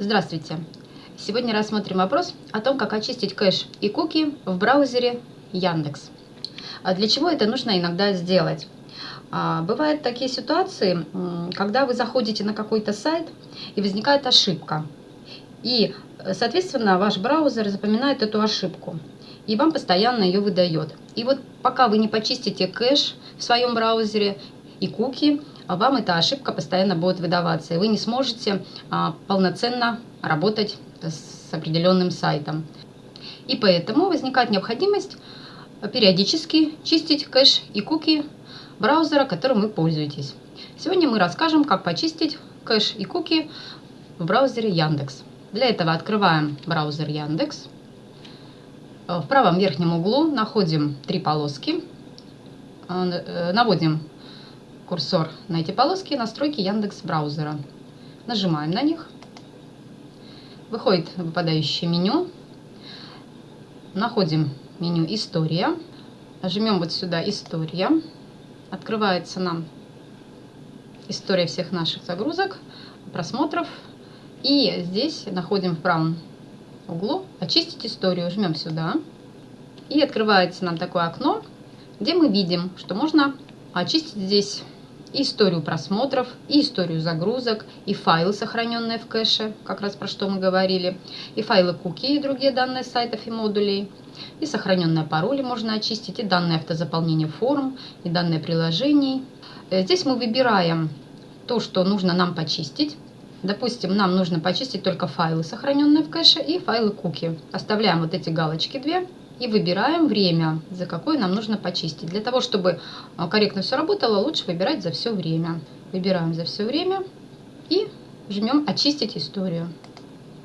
Здравствуйте! Сегодня рассмотрим вопрос о том, как очистить кэш и куки в браузере Яндекс. А для чего это нужно иногда сделать? А, бывают такие ситуации, когда вы заходите на какой-то сайт и возникает ошибка. И, соответственно, ваш браузер запоминает эту ошибку и вам постоянно ее выдает. И вот пока вы не почистите кэш в своем браузере и куки, вам эта ошибка постоянно будет выдаваться, и вы не сможете а, полноценно работать с определенным сайтом. И поэтому возникает необходимость периодически чистить кэш и куки браузера, которым вы пользуетесь. Сегодня мы расскажем, как почистить кэш и куки в браузере Яндекс. Для этого открываем браузер Яндекс. В правом верхнем углу находим три полоски. Э, наводим курсор на эти полоски настройки Яндекс браузера. Нажимаем на них. Выходит выпадающее меню. Находим меню «История». Нажмем вот сюда «История». Открывается нам история всех наших загрузок, просмотров. И здесь находим в правом углу «Очистить историю». Жмем сюда. И открывается нам такое окно, где мы видим, что можно очистить здесь историю просмотров, и историю загрузок, и файлы, сохраненные в кэше, как раз про что мы говорили, и файлы куки и другие данные сайтов и модулей, и сохраненные пароли можно очистить, и данные автозаполнения форм, и данные приложений. Э, здесь мы выбираем то, что нужно нам почистить. Допустим, нам нужно почистить только файлы, сохраненные в кэше, и файлы куки. Оставляем вот эти галочки две и выбираем время, за какое нам нужно почистить. Для того, чтобы а, корректно все работало, лучше выбирать за все время. Выбираем за все время и жмем «Очистить историю».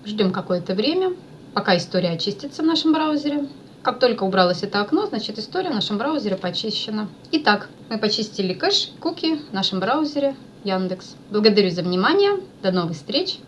Ждем какое-то время, пока история очистится в нашем браузере. Как только убралось это окно, значит история в нашем браузере почищена. Итак, мы почистили кэш, куки в нашем браузере Яндекс. Благодарю за внимание. До новых встреч.